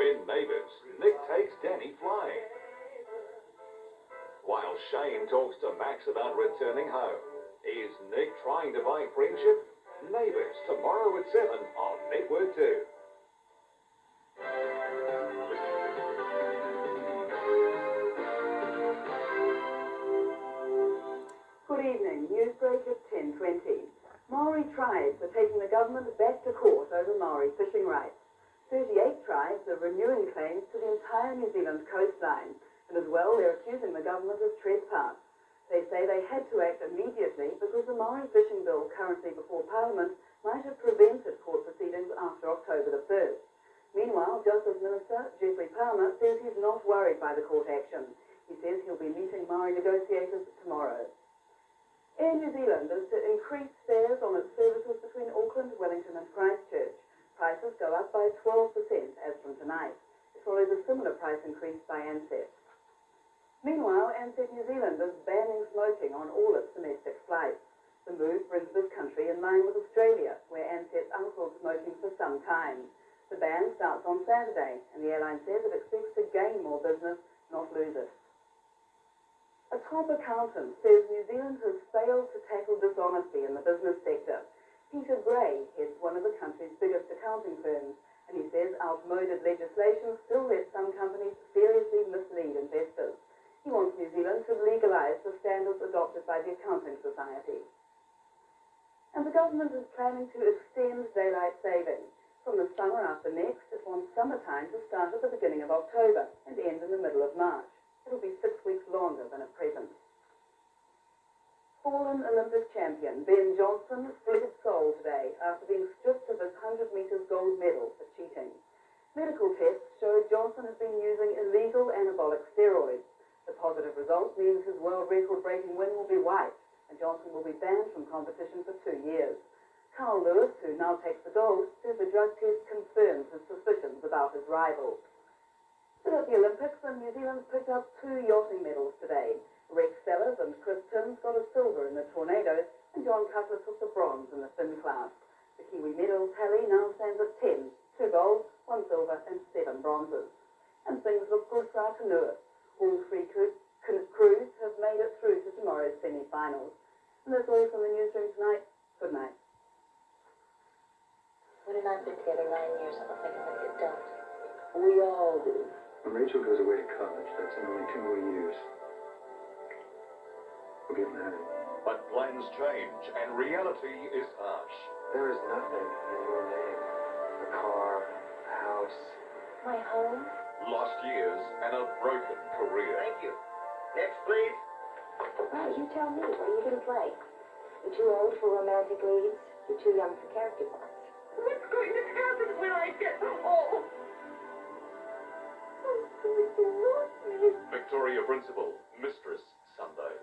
in Neighbours, Nick takes Danny flying. While Shane talks to Max about returning home, is Nick trying to buy friendship? Neighbours, tomorrow at 7 on Network 2. Good evening. Newsbreak at 10.20. Maori tribes are taking the government back to court over Maori fishing rights. 38 tribes are renewing claims to the entire New Zealand coastline, and as well they're accusing the government of trespass. They say they had to act immediately because the Maori fishing bill currently before Parliament might have prevented court proceedings after October the 1st. Meanwhile, Justice Minister Geoffrey Palmer says he's not worried by the court action. He says he'll be meeting Maori negotiators tomorrow. Air New Zealand is to increase fares on its services between by 12% as from tonight. It follows a similar price increase by Ansett. Meanwhile, Ansett New Zealand is banning smoking on all its domestic flights. The move brings this country in line with Australia, where Ansett's outlawed smoking for some time. The ban starts on Saturday, and the airline says it expects to gain more business, not lose it. A top accountant says New Zealand has failed to tackle dishonesty in the business sector. Peter Gray heads one of the country's biggest accounting firms, and he says outmoded legislation still lets some companies seriously mislead investors. He wants New Zealand to legalise the standards adopted by the Accounting Society. And the government is planning to extend daylight saving. From the summer after next, it wants summertime to start at the beginning of October and end in the middle of March. It'll be six weeks longer than at present. Fallen Olympic champion Ben Johnson today after being stripped of his 100 metres gold medal for cheating. Medical tests showed Johnson has been using illegal anabolic steroids. The positive result means his world record-breaking win will be wiped, and Johnson will be banned from competition for two years. Carl Lewis, who now takes the gold, says the drug test confirms his suspicions about his rival. At the Olympics, and New Zealand's picked up two yachting medals today. Rex Sellers and Chris Timms got a silver in the tornado, and John Cutler took the bronze in the Finn class. The Kiwi medal tally now stands at 10, two golds, one silver, and seven bronzes. And things look good for our canoeists. All three crews have made it through to tomorrow's semi-finals. And that's all from the newsroom tonight. Good night. When and I've been together nine years, I don't think I'm gonna get dumped. We all do. When Rachel goes away to college, that's in only two more years. We'll get married. But plans change and reality is harsh. There is nothing in your name. A car, a house. My home? Lost years and a broken career. Thank you. Next, please. Well, you tell me. What are you gonna play? You're too old for romantic leads. You're too young for character parts. What's going to happen when I get home? Oh, Victoria Principal, Mistress, Sunday.